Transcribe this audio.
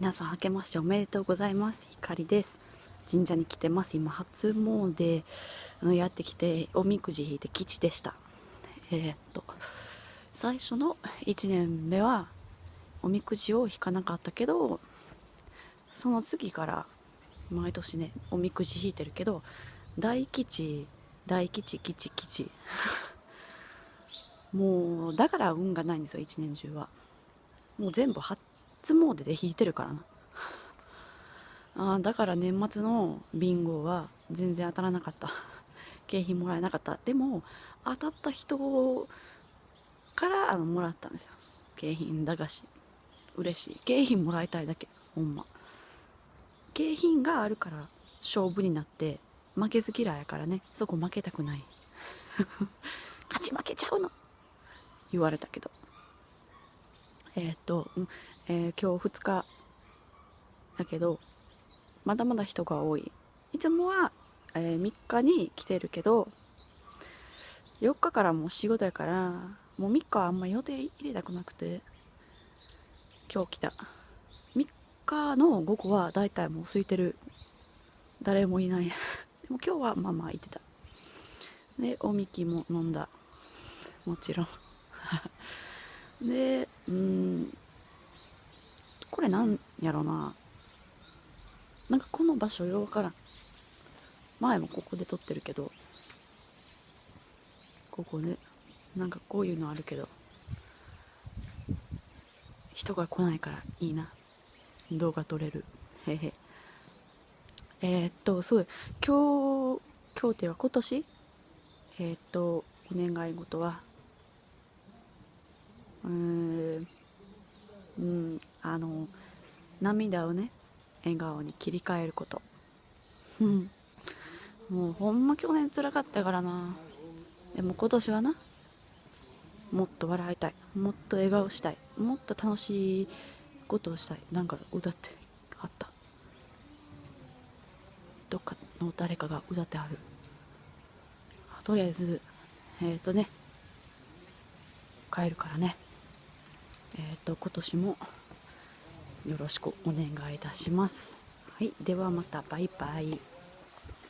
皆さん明けましておめでとうございます。ひかりです。神社に来てます。今初詣うんやってきておみくじ引いて吉でした。えーっと最初の1年目はおみくじを引かなかったけどその次から毎年ねおみくじ引いてるけど大吉大吉吉吉。もうだから運がないんですよ一年中は。もう全部初詣で引いてるからな。あだから年末のビンゴは全然当たらなかった。景品もらえなかった。でも当たった人からあのもらったんですよ。景品駄菓子。嬉しい。景品もらいたいだけ。ほんま。景品があるから勝負になって負けず嫌いやからね。そこ負けたくない。勝ち負けちゃうの。言われたけど。えーっと、えー今日2日だけどまだまだ人が多い。いつもは、え3日に来てるけど4日からもう仕事やからもう3日はあんま予定入れたくなくて今日来た。3日の午後はだいたいもう空いてる。誰もいない。でも今日はまあまあいてた。でおみきも飲んだ。もちろん。でうんれなんやろな。なんかこの場所ようわからん。前もここで撮ってるけど。ここね。なんかこういうのあるけど。人が来ないからいいな。動画撮れる。へへ。えー、っとそう今日今日っていうか今年？えー、っとお願い事はうーんうんあの涙をね笑顔に切り替えること。もうほんま去年つらかったからな。でも今年はなもっと笑いたい。もっと笑顔したい。もっと楽しいことをしたい。なんか歌ってあった。どっかの誰かが歌ってある。とりあえずえっ、とね帰るからね。えっ、と今年もよろしくお願いいたします。はいではまたバイバイ。